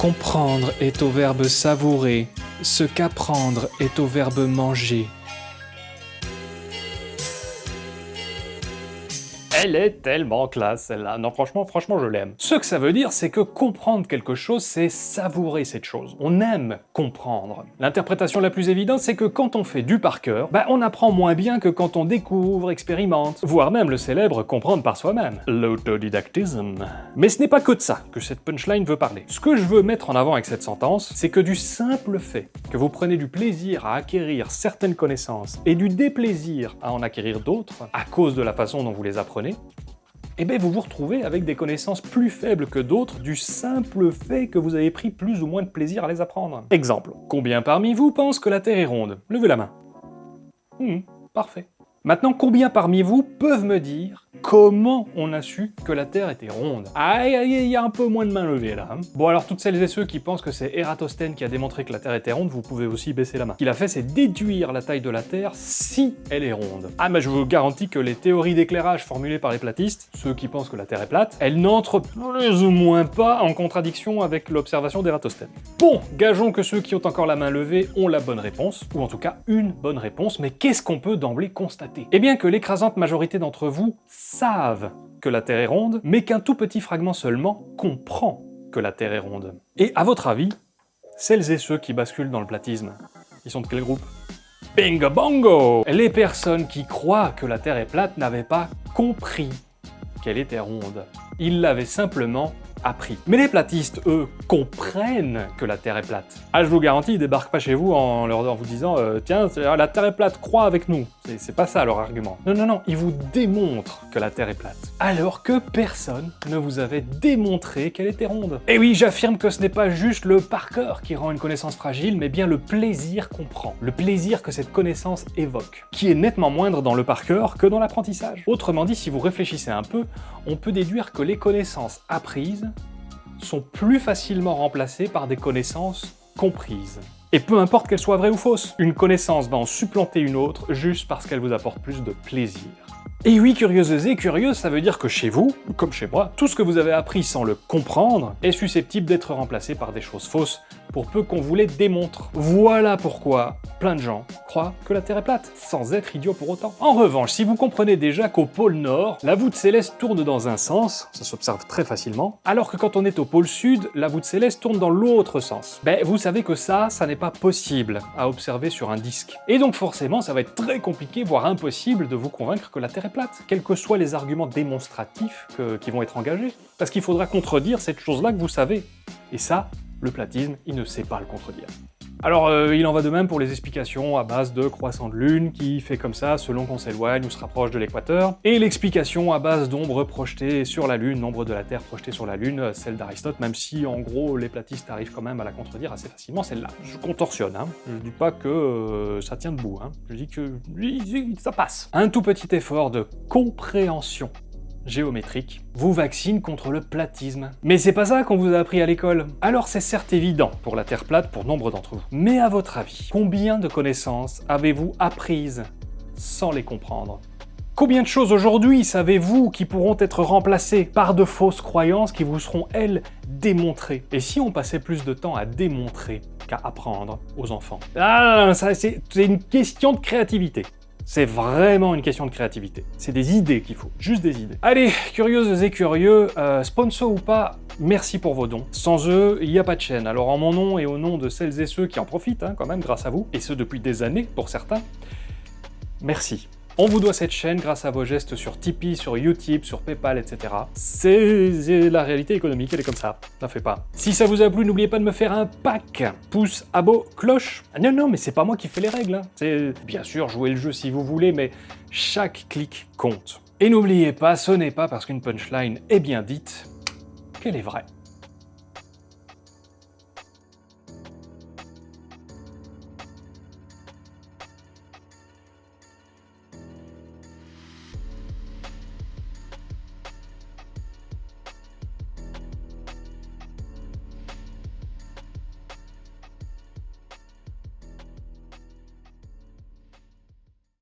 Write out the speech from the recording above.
Comprendre est au verbe savourer, ce qu'apprendre est au verbe manger. Elle est tellement classe, celle-là. Non, franchement, franchement, je l'aime. Ce que ça veut dire, c'est que comprendre quelque chose, c'est savourer cette chose. On aime comprendre. L'interprétation la plus évidente, c'est que quand on fait du par cœur, bah, on apprend moins bien que quand on découvre, expérimente, voire même le célèbre comprendre par soi-même. L'autodidactisme. Mais ce n'est pas que de ça que cette punchline veut parler. Ce que je veux mettre en avant avec cette sentence, c'est que du simple fait que vous prenez du plaisir à acquérir certaines connaissances et du déplaisir à en acquérir d'autres, à cause de la façon dont vous les apprenez, eh bien vous vous retrouvez avec des connaissances plus faibles que d'autres du simple fait que vous avez pris plus ou moins de plaisir à les apprendre. Exemple, combien parmi vous pensent que la Terre est ronde? Levez la main. Hmm, parfait. Maintenant, combien parmi vous peuvent me dire comment on a su que la Terre était ronde aïe, il y a un peu moins de mains levées là. Hein. bon alors toutes celles et ceux qui pensent que c'est Eratosthène qui a démontré que la Terre était ronde, vous pouvez aussi baisser la main. Ce qu'il a fait, c'est déduire la taille de la Terre si elle est ronde. Ah mais je vous garantis que les théories d'éclairage formulées par les platistes, ceux qui pensent que la Terre est plate, elles n'entrent plus ou moins pas en contradiction avec l'observation d'Eratosthène. Bon, gageons que ceux qui ont encore la main levée ont la bonne réponse, ou en tout cas une bonne réponse, mais qu'est-ce qu'on peut d'emblée constater? Eh bien que l'écrasante majorité d'entre vous savent que la Terre est ronde, mais qu'un tout petit fragment seulement comprend que la Terre est ronde. Et à votre avis, celles et ceux qui basculent dans le platisme, ils sont de quel groupe? Bingo bongo Les personnes qui croient que la Terre est plate n'avaient pas compris qu'elle était ronde. Ils l'avaient simplement appris. Mais les platistes, eux, comprennent que la Terre est plate. Ah, je vous garantis, ils débarquent pas chez vous en leur vous disant euh, Tiens, la Terre est plate, crois avec nous ». C'est pas ça leur argument. Non, non, non, ils vous démontrent que la Terre est plate. Alors que personne ne vous avait démontré qu'elle était ronde. Et oui, j'affirme que ce n'est pas juste le par cœur qui rend une connaissance fragile, mais bien le plaisir qu'on prend. Le plaisir que cette connaissance évoque. Qui est nettement moindre dans le par cœur que dans l'apprentissage. Autrement dit, si vous réfléchissez un peu, on peut déduire que les connaissances apprises sont plus facilement remplacées par des connaissances comprises. Et peu importe qu'elles soient vraies ou fausses, une connaissance va en supplanter une autre juste parce qu'elle vous apporte plus de plaisir. Et oui, curieuses et curieuses, ça veut dire que chez vous, comme chez moi, tout ce que vous avez appris sans le comprendre est susceptible d'être remplacé par des choses fausses, pour peu qu'on vous les démontre. Voilà pourquoi plein de gens croient que la Terre est plate, sans être idiots pour autant. En revanche, si vous comprenez déjà qu'au pôle Nord, la voûte céleste tourne dans un sens, ça s'observe très facilement, alors que quand on est au pôle Sud, la voûte céleste tourne dans l'autre sens. Ben, vous savez que ça, ça n'est pas possible à observer sur un disque. Et donc forcément, ça va être très compliqué, voire impossible, de vous convaincre que la Terre est plate, quels que soient les arguments démonstratifs qui vont être engagés. Parce qu'il faudra contredire cette chose-là que vous savez. Et ça, le platisme, il ne sait pas le contredire. Alors, euh, il en va de même pour les explications à base de croissant de lune, qui fait comme ça selon qu'on s'éloigne ou se rapproche de l'équateur, et l'explication à base d'ombres projetées sur la lune, nombre de la Terre projetée sur la lune, celle d'Aristote, même si en gros les platistes arrivent quand même à la contredire assez facilement, celle-là. Je contorsionne, hein. je dis pas que euh, ça tient debout, hein. je dis que ça passe. Un tout petit effort de compréhension géométrique vous vaccine contre le platisme. Mais c'est pas ça qu'on vous a appris à l'école. Alors c'est certes évident pour la Terre plate pour nombre d'entre vous. Mais à votre avis, combien de connaissances avez-vous apprises sans les comprendre? Combien de choses aujourd'hui savez-vous qui pourront être remplacées par de fausses croyances qui vous seront, elles, démontrées? Et si on passait plus de temps à démontrer qu'à apprendre aux enfants? Ah, ça c'est une question de créativité. C'est vraiment une question de créativité. C'est des idées qu'il faut, juste des idées. Allez, curieuses et curieux, euh, sponsor ou pas, merci pour vos dons. Sans eux, il n'y a pas de chaîne. Alors en mon nom et au nom de celles et ceux qui en profitent, hein, quand même, grâce à vous, et ce depuis des années pour certains, merci. On vous doit cette chaîne grâce à vos gestes sur Tipeee, sur Utip, sur Paypal, etc. C'est la réalité économique, elle est comme ça, n'en fait pas. Si ça vous a plu, n'oubliez pas de me faire un pack, pouce, abo, cloche. Ah non, non, mais c'est pas moi qui fais les règles, hein. c'est bien sûr jouer le jeu si vous voulez, mais chaque clic compte. Et n'oubliez pas, ce n'est pas parce qu'une punchline est bien dite qu'elle est vraie.